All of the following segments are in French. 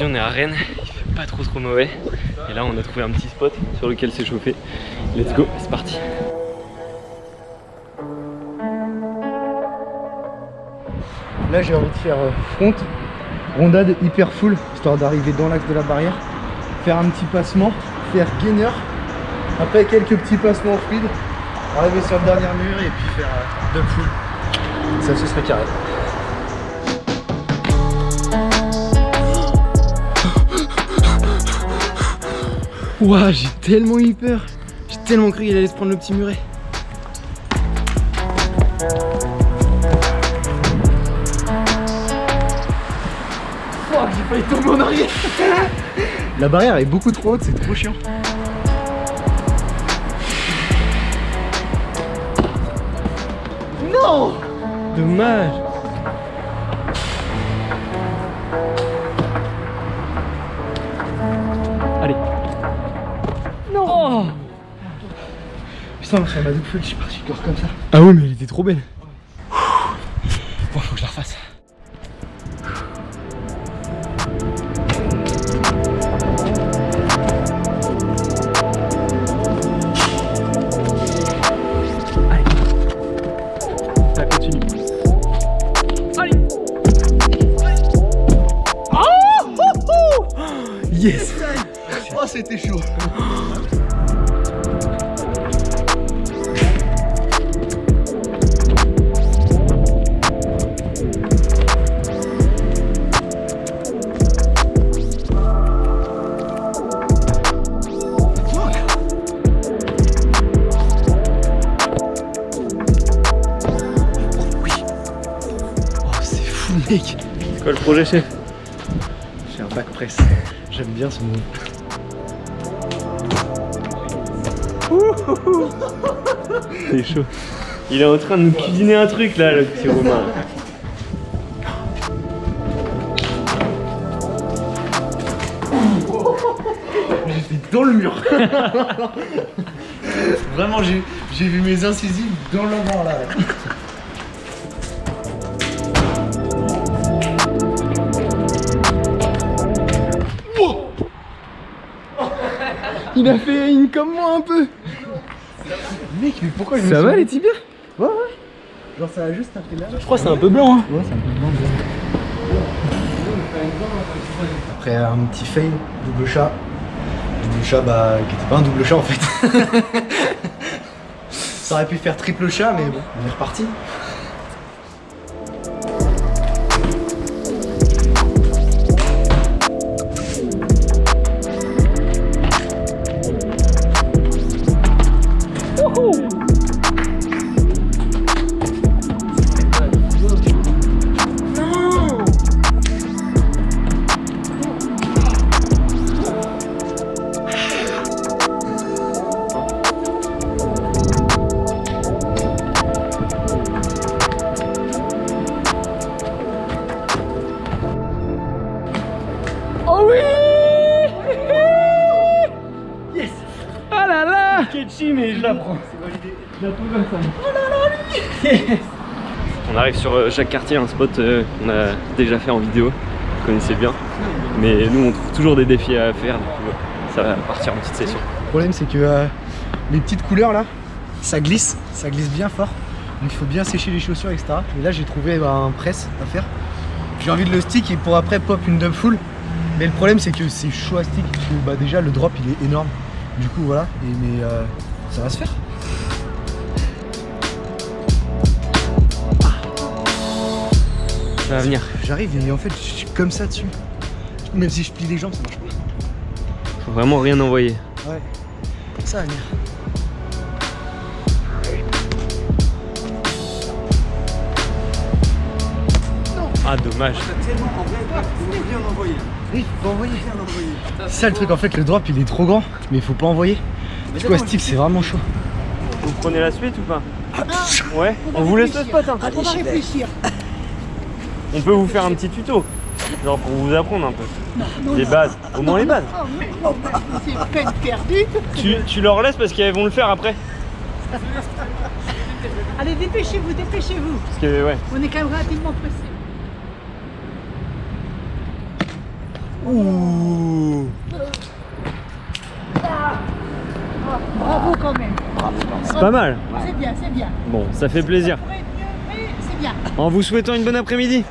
On est à Rennes, il fait pas trop trop mauvais. Et là on a trouvé un petit spot sur lequel s'échauffer. Let's go, c'est parti. Là j'ai envie de faire euh, front, rondade hyper full, histoire d'arriver dans l'axe de la barrière, faire un petit passement, faire gainer, après quelques petits passements fluides, arriver sur le dernier mur et puis faire euh, full. Ça ce serait carré. Ouah, j'ai tellement eu peur. J'ai tellement cru qu'il allait se prendre le petit muret. Fuck, j'ai failli tomber en arrière. La barrière est beaucoup trop haute, c'est trop chiant. Non Dommage. Putain, sur ma double je suis parti corps comme ça. Ah oui, mais elle était trop belle. Bon, faut que je la refasse. Allez. Allez. Oh, oh, oh Yes quoi le projet chef J'ai un back press. J'aime bien ce move. C'est chaud. Il est en train de nous cuisiner un truc là, le petit Romain. J'étais dans le mur. Vraiment, j'ai j'ai vu mes incisives dans le vent là. Il a fait une comme moi un peu. Mec, mais pourquoi je me Ça va les tibias? Ouais, ouais. Genre, ça a juste un peu là. Je crois que c'est un peu blanc hein. Ouais, c'est un peu blanc. Après un petit fail, double chat. Double chat, bah, qui était pas un double chat en fait. Ça aurait pu faire triple chat, mais bon, on est reparti. On arrive sur euh, Jacques Cartier, un spot euh, qu'on a déjà fait en vidéo. Vous connaissez bien. Mais nous, on trouve toujours des défis à faire. Euh, ça va partir en petite session. Le problème, c'est que euh, les petites couleurs là, ça glisse, ça glisse bien fort. Donc il faut bien sécher les chaussures, etc. Et là, j'ai trouvé bah, un press à faire. J'ai envie de le stick et pour après pop une dump full. Mais le problème, c'est que c'est chaud à stick. bah, déjà, le drop il est énorme. Du coup, voilà. Mais ça va se faire. Ça va venir. J'arrive et en fait, je suis comme ça dessus. Même si je plie les jambes, ça marche pas. Faut vraiment rien envoyer. Ouais. Ça va venir. Ah, dommage. Oui, faut envoyer. C'est ça le truc, en fait, le drop il est trop grand, mais il faut pas envoyer. Du coup, à stick, c'est vraiment chaud. Vous prenez la suite ou pas Ouais On vous laisse le spot hein On va réfléchir. On peut vous faire un petit tuto. Genre pour vous apprendre un peu. Les bases. Au moins les bases. Oh, c'est peine perdue. Tu, tu leur laisses parce qu'elles vont le faire après. Allez, dépêchez-vous, dépêchez-vous. Parce que ouais. On est quand même relativement pressé. Ouh Bravo quand même. C'est pas mal. C'est bien, c'est bien. Bon, ça fait plaisir. En vous souhaitant une bonne après-midi.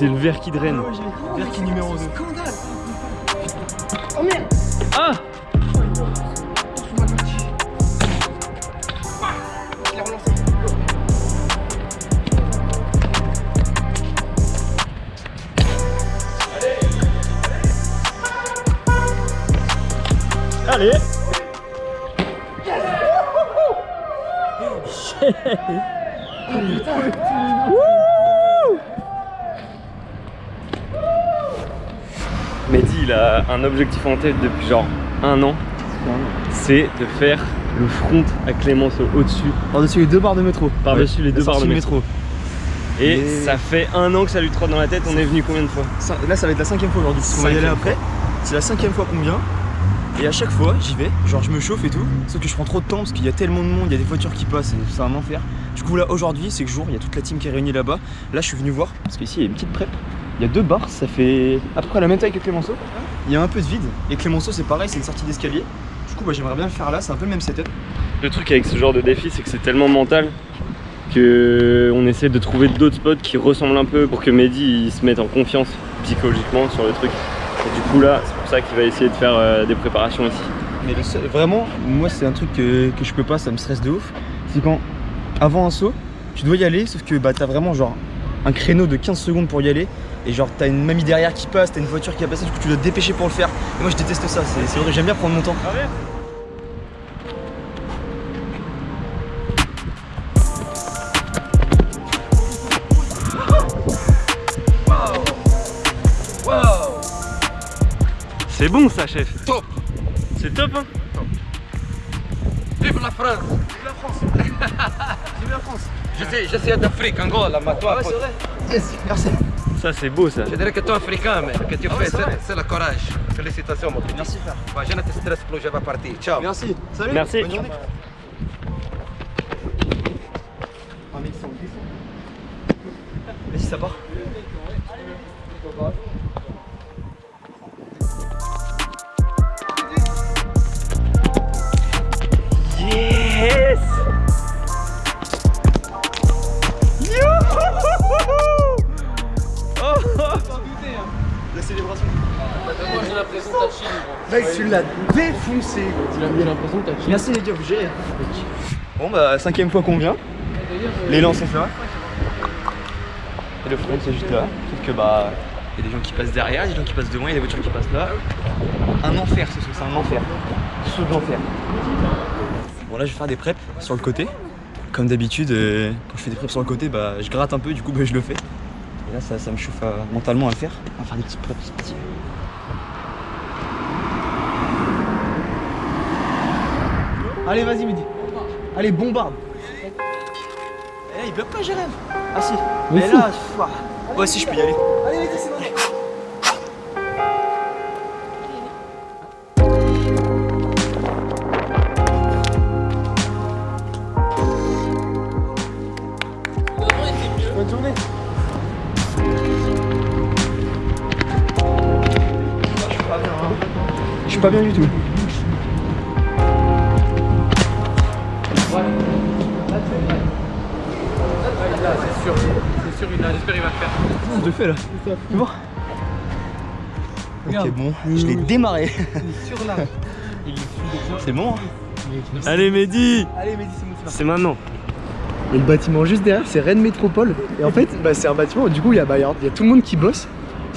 C'est le verre qui draine. Verre qui numéro 2. Scandale Oh merde Ah. Allez un objectif en tête depuis genre un an. C'est de faire le front à Clémenceau au-dessus, Par-dessus les deux barres de métro. par-dessus les deux barres de métro. Et Et- ça fait un an que ça lui trotte dans la tête. On est venu combien de fois Là, ça va être la cinquième fois aujourd'hui. On va y aller après. C'est la cinquième fois qu'on vient. Et à chaque fois, j'y vais. Genre, je me chauffe et tout. Sauf que je prends trop de temps parce qu'il y a tellement de monde, il y a des voitures qui passent, c'est un enfer. Du coup, là, aujourd'hui, c'est que jour, il y a toute la team qui est réunie là-bas. Là, je suis venu voir parce qu'ici, il y a une petite prep. Il y a deux bars, ça fait à peu près la même taille que Clémenceau. Il y a un peu de vide. Et Clémenceau, c'est pareil, c'est une sortie d'escalier. Du coup, bah, j'aimerais bien le faire là, c'est un peu le même setup. Le truc avec ce genre de défi, c'est que c'est tellement mental que on essaie de trouver d'autres spots qui ressemblent un peu pour que Mehdi il se mette en confiance psychologiquement sur le truc. Et du coup là, c'est pour ça qu'il va essayer de faire euh, des préparations ici. Mais le seul- vraiment, moi c'est un truc que, que je peux pas, ça me stresse de ouf. C'est quand, avant un saut, tu dois y aller, sauf que bah, t'as vraiment genre un créneau de 15 secondes pour y aller. Et genre t'as une mamie derrière qui passe, t'as une voiture qui va passer, du coup tu dois te dépêcher pour le faire. Et moi je déteste ça, c'est vrai, j'aime bien prendre mon temps. C'est bon ça chef. Top. C'est top hein. Vive la France. La France. Vive la France Je suis d'Afrique, Angola, mais toi, Ouais c'est vrai Yes, merci Ça c'est beau ça je dirais que toi africain, mais que tu Ah ouais, fais, c'est vrai. c'est le courage. Félicitations, mon petit. Merci frère Bah, je ne te stresse plus, je vais partir. Ciao. Merci Salut Merci. Bonne journée. Vas-y ça part La célébration Moi j'ai l'impression que t'as chill, gros. Mec tu l'as défoncé gros. Tu l'as mis l'impression que t'as chill. Merci les gars, vous gérez. Bon bah cinquième fois qu'on vient. L'élan c'est là. Et le front c'est juste là. Sauf que bah il y a des gens qui passent derrière, des gens qui passent devant, il y a des voitures qui passent là. Un enfer ce saut, c'est un enfer. Saut de l'enfer. Bon là je vais faire des preps sur le côté. Comme d'habitude, euh, quand je fais des preps sur le côté, bah je gratte un peu, du coup bah, je le fais. Et là ça, ça me chauffe euh, mentalement à le faire. On va faire des petits c'est parti. Allez, vas-y, Mehdi. Allez, bombarde. Eh, il bloque pas, Jérém. Ah, si. Mais là, ouais, si, je peux y aller. Allez, Mehdi, c'est bon. Suis pas bien du tout. C'est sûr, c'est sûr, il a- j'espère qu'il va le faire. Je le fais là. C'est bon Ok, bon, je l'ai démarré. Sur là. Il est C'est bon hein Allez Mehdi Allez, Mehdi, c'est bon, c'est C'est maintenant Et le bâtiment juste derrière, c'est Rennes Métropole. Et en fait, bah, c'est un bâtiment où du coup, il y, a, bah, y a tout le monde qui bosse.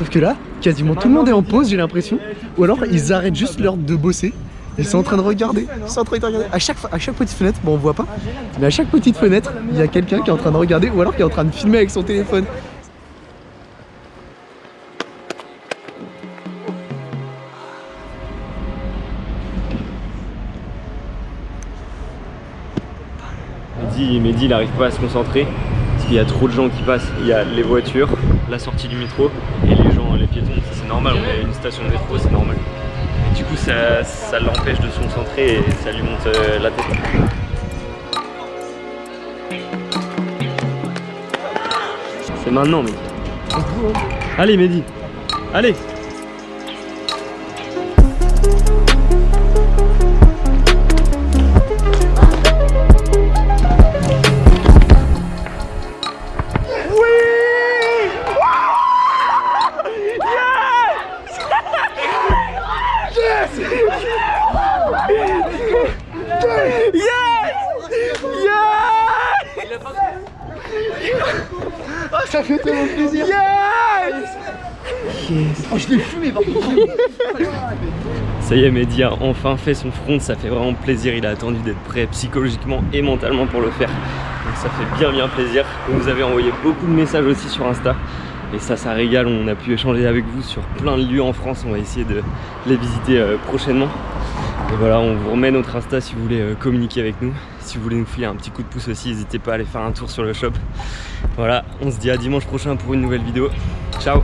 Sauf que là, quasiment tout le monde est en pause, j'ai l'impression. Ou alors, ils arrêtent juste l'heure de bosser. Ils sont en train de regarder. Ils sont en train de regarder. À chaque, à chaque petite fenêtre, bon, on voit pas. Mais à chaque petite fenêtre, il y a quelqu'un qui est en train de regarder. Ou alors qui est en train de filmer avec son téléphone. Mehdi, Mehdi, il n'arrive pas à se concentrer parce qu'il y a trop de gens qui passent. Il y a les voitures, la sortie du métro et les piétons. C'est normal, on est une station de métro, c'est normal. Et du coup, ça, ça l'empêche de se concentrer et ça lui monte euh, la tête. C'est maintenant, Mehdi. Allez, Mehdi. Allez. Ah, ça fait tellement plaisir. Yes Oh, je l'ai fumé par contre. Ça y est, Mehdi a enfin fait son front, ça fait vraiment plaisir. Il a attendu d'être prêt psychologiquement et mentalement pour le faire. Donc ça fait bien bien plaisir. Vous avez envoyé beaucoup de messages aussi sur Insta. Et ça, ça régale. On a pu échanger avec vous sur plein de lieux en France. On va essayer de les visiter euh, prochainement. Et voilà, on vous remet notre Insta si vous voulez euh, communiquer avec nous. Si vous voulez nous filer un petit coup de pouce aussi, n'hésitez pas à aller faire un tour sur le shop. Voilà, on se dit à dimanche prochain pour une nouvelle vidéo. Ciao